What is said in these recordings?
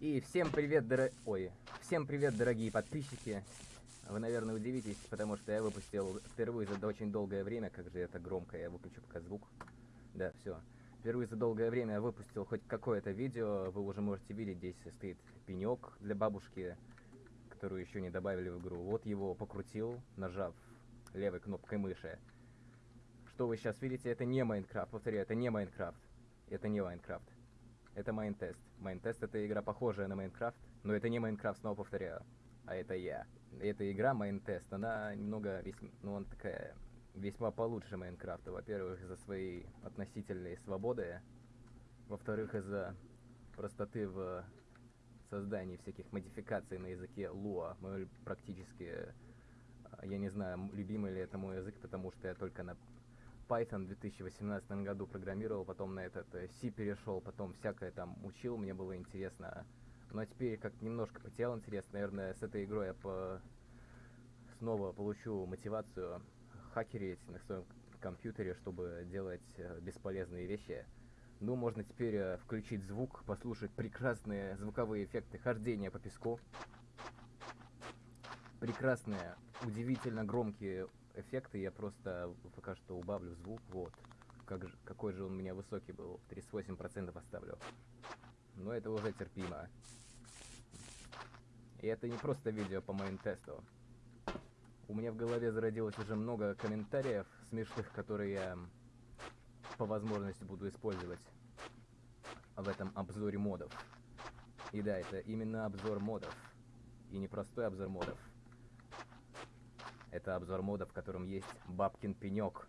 И всем привет, дор... Ой, всем привет, дорогие подписчики. Вы, наверное, удивитесь, потому что я выпустил впервые за очень долгое время, как же это громко, я выключу пока звук. Да, все. Впервые за долгое время я выпустил хоть какое-то видео, вы уже можете видеть, здесь стоит пенек для бабушки, которую еще не добавили в игру. Вот его покрутил, нажав левой кнопкой мыши. Что вы сейчас видите, это не Майнкрафт, повторяю, это не Майнкрафт. Это не Minecraft. Это Minetest. Minetest это игра похожая на Minecraft, но это не Minecraft, снова повторяю. А это я. Эта игра Minetest, она немного, весьма, ну, она такая, весьма получше Minecraft а. Во-первых, из-за своей относительной свободы. Во-вторых, из-за простоты в создании всяких модификаций на языке Lua. Мы практически, а, я не знаю, любимый ли это мой язык, потому что я только на Python в 2018 году программировал, потом на этот э, C перешел, потом всякое там учил, мне было интересно. Но теперь как немножко потерял интерес, наверное, с этой игрой я по... снова получу мотивацию хакерить на своем компьютере, чтобы делать э, бесполезные вещи. Ну, можно теперь э, включить звук, послушать прекрасные звуковые эффекты хождения по песку. Прекрасные, удивительно громкие эффекты я просто пока что убавлю звук, вот. Как же, какой же он у меня высокий был, 38% оставлю. Но это уже терпимо. И это не просто видео по моим тесту. У меня в голове зародилось уже много комментариев смешных, которые я по возможности буду использовать в этом обзоре модов. И да, это именно обзор модов. И не простой обзор модов. Это обзор мода, в котором есть бабкин пенек.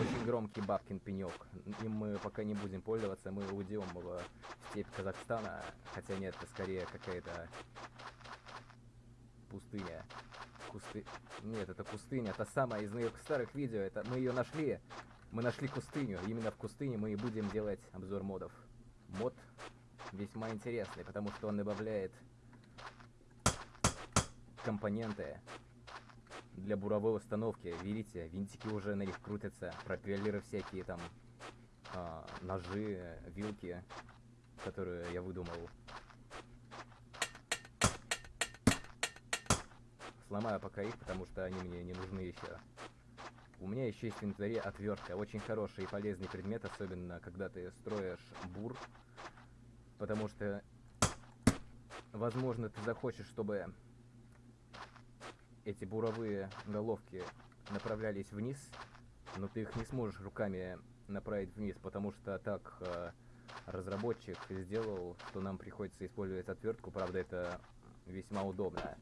Очень громкий бабкин пенек. Им мы пока не будем пользоваться, мы уйдем в степь Казахстана. Хотя нет, это скорее какая-то пустыня. Кусты... Нет, это пустыня. Та самая из моих старых видео. Это мы ее нашли. Мы нашли пустыню. Именно в пустыне мы и будем делать обзор модов. Мод весьма интересный, потому что он добавляет компоненты для буровой установки. Видите, винтики уже на них крутятся, пропеллеры всякие там, а, ножи, вилки, которые я выдумал. Сломаю пока их, потому что они мне не нужны еще. У меня еще есть в инвентаре отвертка. Очень хороший и полезный предмет, особенно когда ты строишь бур. Потому что, возможно, ты захочешь, чтобы эти буровые головки направлялись вниз, но ты их не сможешь руками направить вниз, потому что так э, разработчик сделал, что нам приходится использовать отвертку, правда это весьма удобно.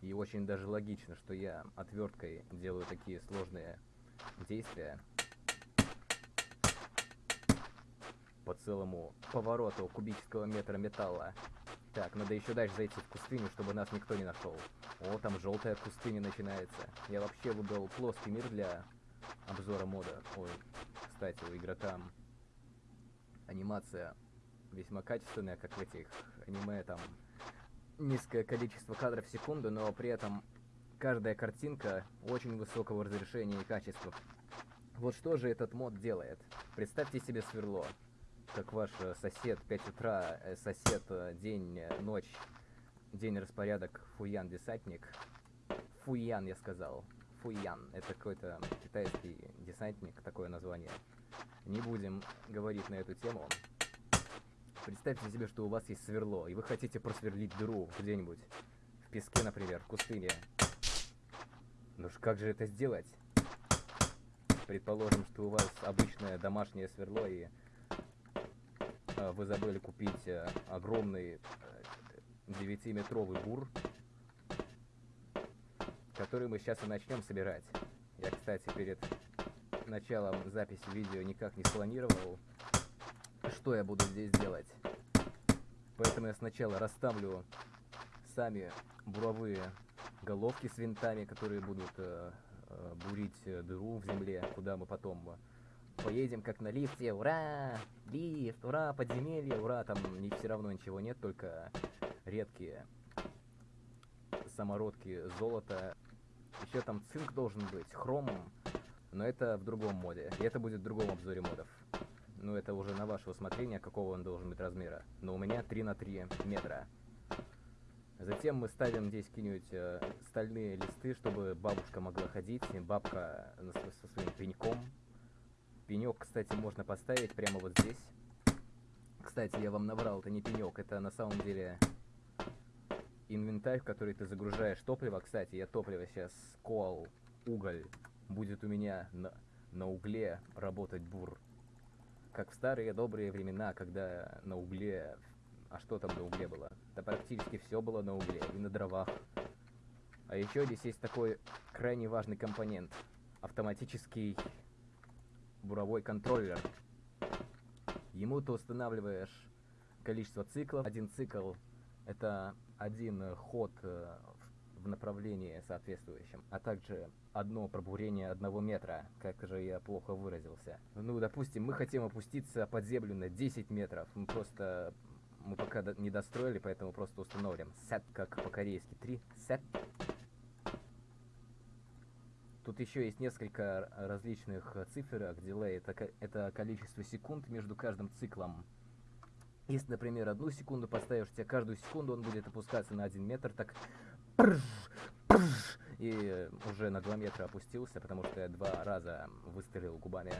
И очень даже логично, что я отверткой делаю такие сложные действия по целому повороту кубического метра металла. Так, надо еще дальше зайти в пустыню, чтобы нас никто не нашел. О, там желтая пустыня начинается. Я вообще выбрал плоский мир для обзора мода. Ой, кстати, у игрока анимация весьма качественная, как в этих аниме, там низкое количество кадров в секунду, но при этом каждая картинка очень высокого разрешения и качества. Вот что же этот мод делает? Представьте себе сверло как ваш э, сосед 5 утра, э, сосед э, день, ночь, день распорядок, фуян десантник. Фуян, я сказал. Фуян. Это какой-то китайский десантник, такое название. Не будем говорить на эту тему. Представьте себе, что у вас есть сверло, и вы хотите просверлить дыру где-нибудь. В песке, например, в пустыне. Ну ж как же это сделать? Предположим, что у вас обычное домашнее сверло, и вы забыли купить э, огромный 9-метровый э, бур, который мы сейчас и начнем собирать. Я, кстати, перед началом записи видео никак не спланировал, что я буду здесь делать. Поэтому я сначала расставлю сами буровые головки с винтами, которые будут э, бурить дыру в земле, куда мы потом Поедем как на лифте, ура! Лифт, ура, подземелье, ура! Там не все равно ничего нет, только редкие самородки золота. Еще там цинк должен быть, хром, но это в другом моде. И это будет в другом обзоре модов. Ну, это уже на ваше усмотрение, какого он должен быть размера. Но у меня 3 на 3 метра. Затем мы ставим здесь какие-нибудь э, стальные листы, чтобы бабушка могла ходить. Бабка со своим пеньком. Пенек, кстати, можно поставить прямо вот здесь. Кстати, я вам наврал, это не пенек, это на самом деле инвентарь, в который ты загружаешь топливо. Кстати, я топливо сейчас кол, уголь. Будет у меня на, на угле работать бур. Как в старые добрые времена, когда на угле а что там на угле было? Да практически все было на угле и на дровах. А еще здесь есть такой крайне важный компонент. Автоматический буровой контроллер. Ему ты устанавливаешь количество циклов. Один цикл это один ход э, в направлении соответствующем, а также одно пробурение одного метра, как же я плохо выразился. Ну, допустим, мы хотим опуститься под землю на 10 метров, мы просто мы пока не достроили, поэтому просто установим set, как по-корейски 3, set. Тут еще есть несколько различных циферок, дилей, это, это количество секунд между каждым циклом. Если, например, одну секунду поставишь, тебе каждую секунду он будет опускаться на один метр, так и уже на 2 метра опустился, потому что я два раза выстрелил губами.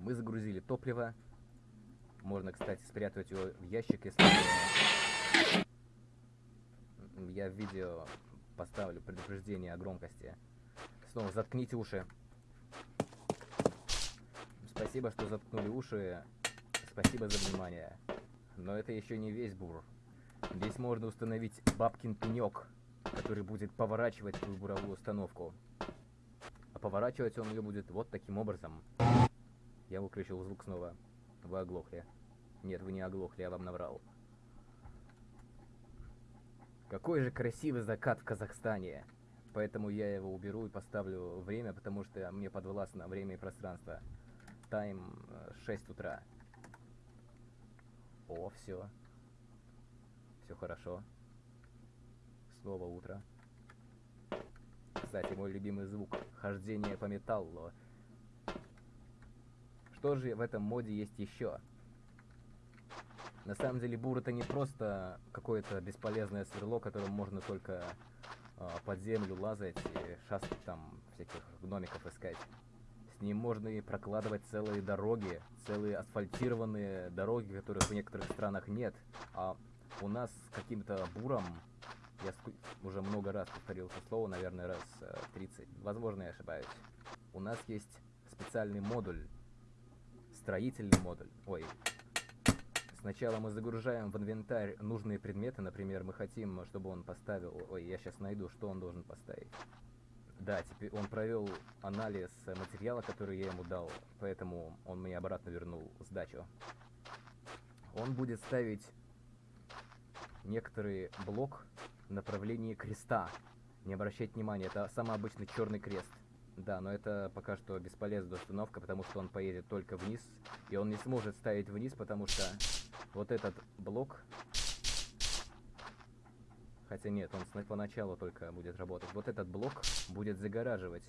Мы загрузили топливо. Можно, кстати, спрятать его в ящик, если... Я в видео поставлю предупреждение о громкости. Снова заткните уши. Спасибо, что заткнули уши. Спасибо за внимание. Но это еще не весь бур. Здесь можно установить бабкин пенек, который будет поворачивать твою буровую установку. А поворачивать он ее будет вот таким образом. Я выключил звук снова. Вы оглохли. Нет, вы не оглохли, я вам наврал. Какой же красивый закат в Казахстане. Поэтому я его уберу и поставлю время, потому что мне подвластно время и пространство. Тайм 6 э, утра. О, все. Все хорошо. Снова утро. Кстати, мой любимый звук. Хождение по металлу. Что же в этом моде есть еще? На самом деле бур это не просто какое-то бесполезное сверло, которым можно только э, под землю лазать и шастать там всяких гномиков искать. С ним можно и прокладывать целые дороги, целые асфальтированные дороги, которых в некоторых странах нет. А у нас каким-то буром, я уже много раз повторил это слово, наверное, раз 30, э, возможно, я ошибаюсь. У нас есть специальный модуль строительный модуль. Ой. Сначала мы загружаем в инвентарь нужные предметы. Например, мы хотим, чтобы он поставил... Ой, я сейчас найду, что он должен поставить. Да, теперь он провел анализ материала, который я ему дал, поэтому он мне обратно вернул сдачу. Он будет ставить некоторый блок в направлении креста. Не обращайте внимания, это самый обычный черный крест. Да, но это пока что бесполезная установка, потому что он поедет только вниз. И он не сможет ставить вниз, потому что вот этот блок... Хотя нет, он поначалу только будет работать. Вот этот блок будет загораживать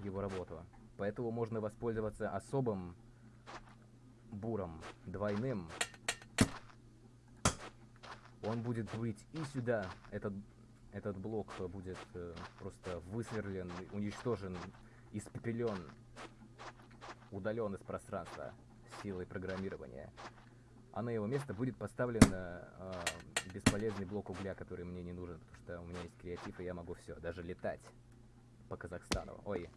его работу. Поэтому можно воспользоваться особым буром, двойным. Он будет быть и сюда, этот этот блок будет э, просто высверлен, уничтожен, испепелен, удален из пространства силой программирования. А на его место будет поставлен э, бесполезный блок угля, который мне не нужен, потому что у меня есть креатив, и я могу все, даже летать по Казахстану. Ой.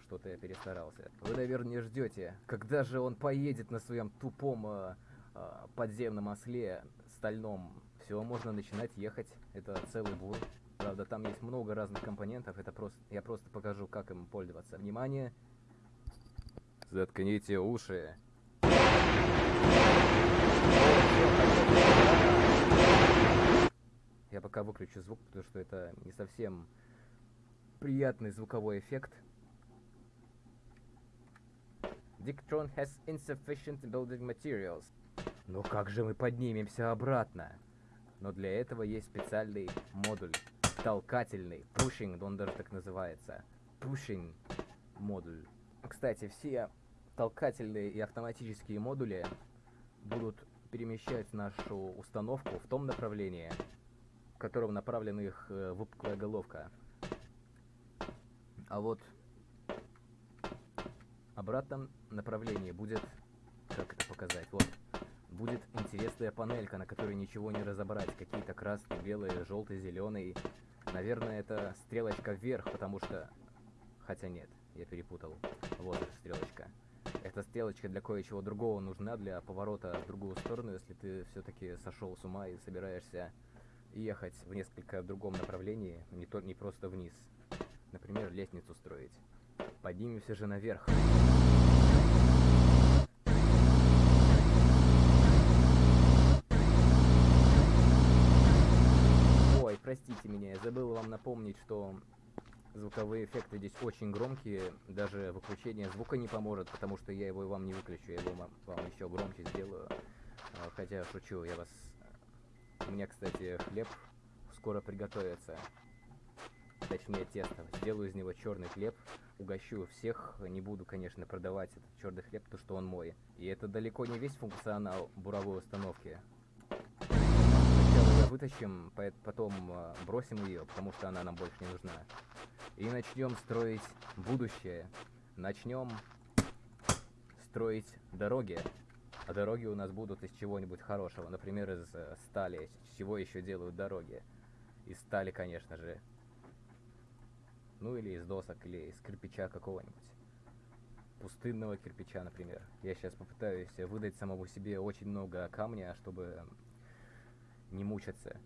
Что-то я перестарался. Вы, наверное, ждете, когда же он поедет на своем тупом э, э, подземном осле стальном. Все, можно начинать ехать. Это целый бур. Правда, там есть много разных компонентов. Это просто, я просто покажу, как им пользоваться. Внимание! Заткните уши. Я пока выключу звук, потому что это не совсем приятный звуковой эффект. Dictron has insufficient building materials. Но как же мы поднимемся обратно? Но для этого есть специальный модуль. Толкательный. Pushing, он так называется. pushing модуль. Кстати, все толкательные и автоматические модули будут перемещать нашу установку в том направлении, в котором направлена их э, выпуклая головка. А вот обратном направлении будет, как это показать, вот, будет интересная панелька, на которой ничего не разобрать, какие-то красные, белые, желтые, зеленые. Наверное, это стрелочка вверх, потому что... Хотя нет, я перепутал. Вот стрелочка. Эта стрелочка для кое-чего другого нужна, для поворота в другую сторону, если ты все-таки сошел с ума и собираешься ехать в несколько другом направлении, не, то, не просто вниз. Например, лестницу строить. Поднимемся же наверх. Ой, простите меня, я забыл вам напомнить, что звуковые эффекты здесь очень громкие, даже выключение звука не поможет, потому что я его вам не выключу, я его вам, еще громче сделаю. А, хотя, шучу, я вас... У меня, кстати, хлеб скоро приготовится. Точнее, тесто. Сделаю из него черный хлеб, угощу всех, не буду, конечно, продавать этот черный хлеб, потому что он мой. И это далеко не весь функционал буровой установки. Вытащим, потом а, бросим ее, потому что она нам больше не нужна. И начнем строить будущее. Начнем строить дороги. А дороги у нас будут из чего-нибудь хорошего. Например, из э, стали. Из чего еще делают дороги? Из стали, конечно же. Ну или из досок, или из кирпича какого-нибудь. Пустынного кирпича, например. Я сейчас попытаюсь выдать самому себе очень много камня, чтобы не мучаться.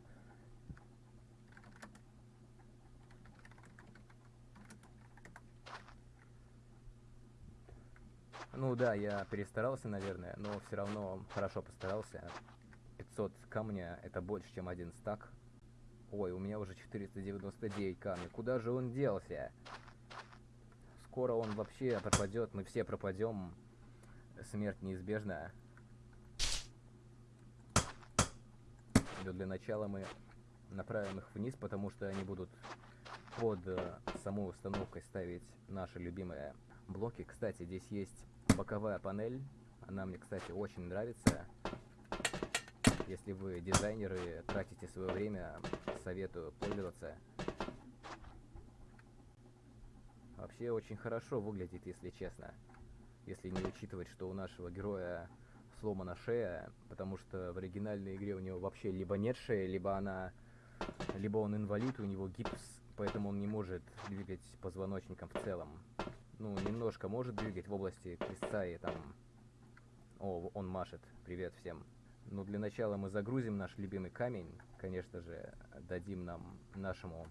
Ну да, я перестарался, наверное, но все равно хорошо постарался. 500 камня это больше, чем один стак. Ой, у меня уже 499 камней. Куда же он делся? Скоро он вообще пропадет, мы все пропадем. Смерть неизбежна. Но для начала мы направим их вниз, потому что они будут под э, самой установкой ставить наши любимые блоки. Кстати, здесь есть боковая панель. Она мне, кстати, очень нравится. Если вы дизайнеры, тратите свое время, советую пользоваться. Вообще очень хорошо выглядит, если честно. Если не учитывать, что у нашего героя сломана шея, потому что в оригинальной игре у него вообще либо нет шеи, либо она... Либо он инвалид, у него гипс, поэтому он не может двигать позвоночником в целом. Ну, немножко может двигать в области крестца и там... О, он машет. Привет всем. Ну, для начала мы загрузим наш любимый камень. Конечно же, дадим нам нашему...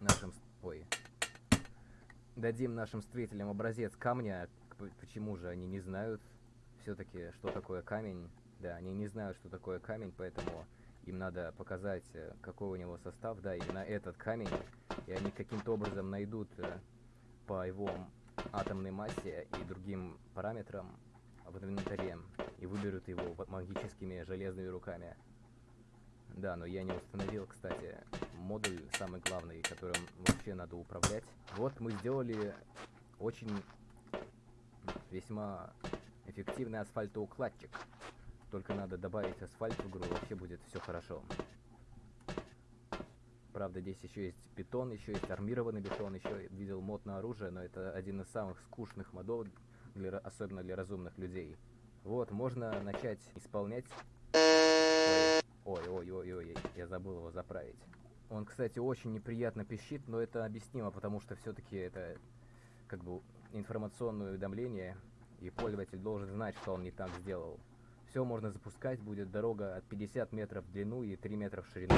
Нашим... Ой. Дадим нашим строителям образец камня. Почему же они не знают все-таки, что такое камень? Да, они не знают, что такое камень, поэтому им надо показать, э, какой у него состав. Да, именно этот камень. И они каким-то образом найдут э, по его атомной массе и другим параметрам в инвентаре и выберут его магическими железными руками. Да, но я не установил, кстати, модуль самый главный, которым вообще надо управлять. Вот мы сделали очень весьма эффективный асфальтоукладчик. Только надо добавить асфальт в игру, вообще будет все хорошо. Правда, здесь еще есть бетон, еще есть армированный бетон, еще видел мод на оружие, но это один из самых скучных модов, для, особенно для разумных людей. Вот, можно начать исполнять... Ой, ой, ой, ой, я забыл его заправить. Он, кстати, очень неприятно пищит, но это объяснимо, потому что все-таки это как бы информационное уведомление, и пользователь должен знать, что он не так сделал. Все можно запускать, будет дорога от 50 метров в длину и 3 метра в ширину.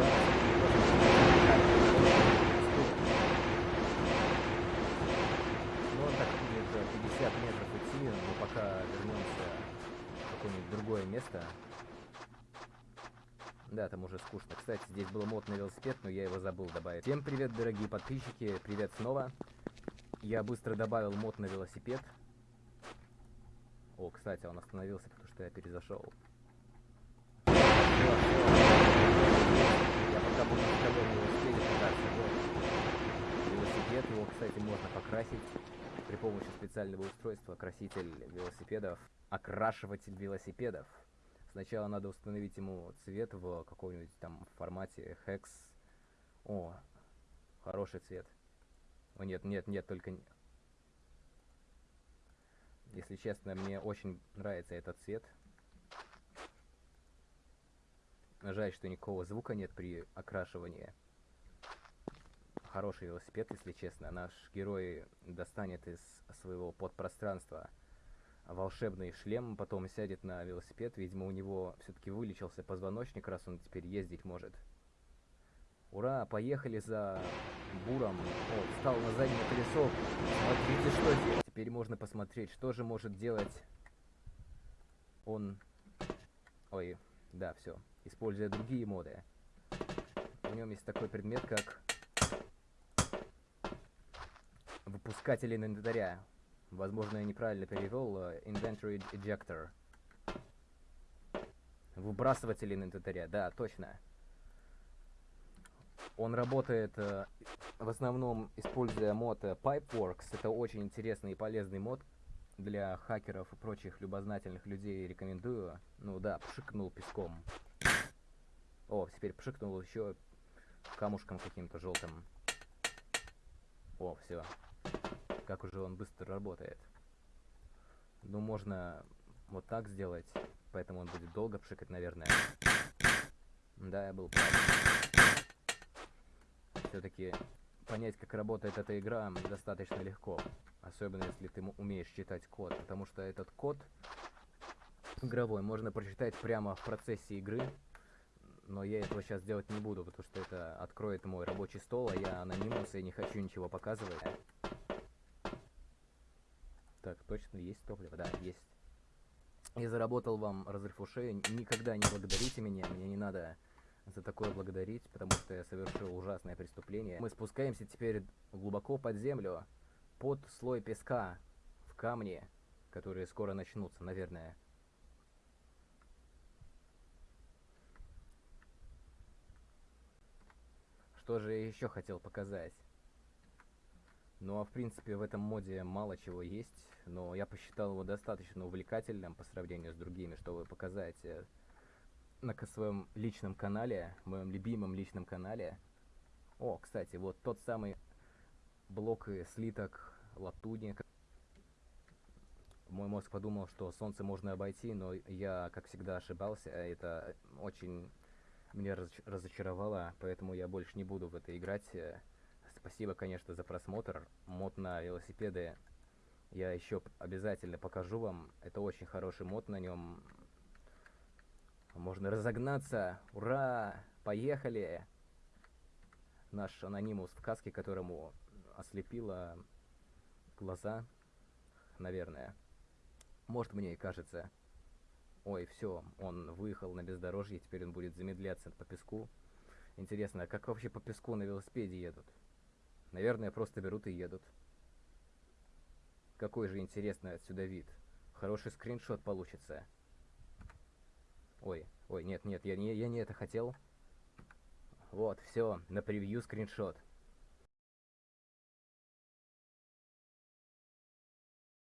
место. Там уже скучно. Кстати, здесь был мод на велосипед, но я его забыл добавить. Всем привет, дорогие подписчики, привет снова. Я быстро добавил мод на велосипед. О, кстати, он остановился, потому что я перезашел. Я пока буду велосипеде кататься, вот. Велосипед, его, кстати, можно покрасить при помощи специального устройства краситель велосипедов, окрашиватель велосипедов. Сначала надо установить ему цвет в каком-нибудь там формате Hex. О, хороший цвет. О, нет, нет, нет, только... Если честно, мне очень нравится этот цвет. Жаль, что никакого звука нет при окрашивании. Хороший велосипед, если честно. Наш герой достанет из своего подпространства волшебный шлем, потом сядет на велосипед. Видимо, у него все-таки вылечился позвоночник, раз он теперь ездить может. Ура, поехали за буром. О, встал на заднее колесо. Смотрите, что здесь. Теперь можно посмотреть, что же может делать он... Ой, да, все. Используя другие моды. В нем есть такой предмет, как выпускатель инвентаря. Возможно, я неправильно перевел. э, Inventory Ejector. Выбрасыватель инвентаря, да, точно. Он работает э, в основном используя мод э, Pipeworks. Это очень интересный и полезный мод для хакеров и прочих любознательных людей. Рекомендую. Ну да, пшикнул песком. О, теперь пшикнул еще камушком каким-то желтым. О, все. Как уже он быстро работает. Ну, можно вот так сделать, поэтому он будет долго пшикать, наверное. Да, я был прав. Все-таки понять, как работает эта игра, достаточно легко. Особенно, если ты умеешь читать код. Потому что этот код игровой можно прочитать прямо в процессе игры. Но я этого сейчас делать не буду, потому что это откроет мой рабочий стол, а я анонимус и не хочу ничего показывать. Так, точно есть топливо? Да, есть. Я заработал вам разрыв ушей. Никогда не благодарите меня. Мне не надо за такое благодарить, потому что я совершил ужасное преступление. Мы спускаемся теперь глубоко под землю, под слой песка, в камни, которые скоро начнутся, наверное. Что же я еще хотел показать? Ну а в принципе в этом моде мало чего есть, но я посчитал его достаточно увлекательным по сравнению с другими, чтобы показать э, на своем личном канале, моем любимом личном канале. О, кстати, вот тот самый блок слиток латуни. Мой мозг подумал, что солнце можно обойти, но я, как всегда, ошибался. Это очень меня разоч- разочаровало, поэтому я больше не буду в это играть. Спасибо, конечно, за просмотр. Мод на велосипеды я еще обязательно покажу вам. Это очень хороший мод на нем. Можно разогнаться. Ура! Поехали! Наш анонимус в каске, которому ослепило глаза, наверное. Может, мне и кажется. Ой, все, он выехал на бездорожье, теперь он будет замедляться по песку. Интересно, а как вообще по песку на велосипеде едут? Наверное, просто берут и едут. Какой же интересный отсюда вид. Хороший скриншот получится. Ой, ой, нет, нет, я не, я не это хотел. Вот, все, на превью скриншот.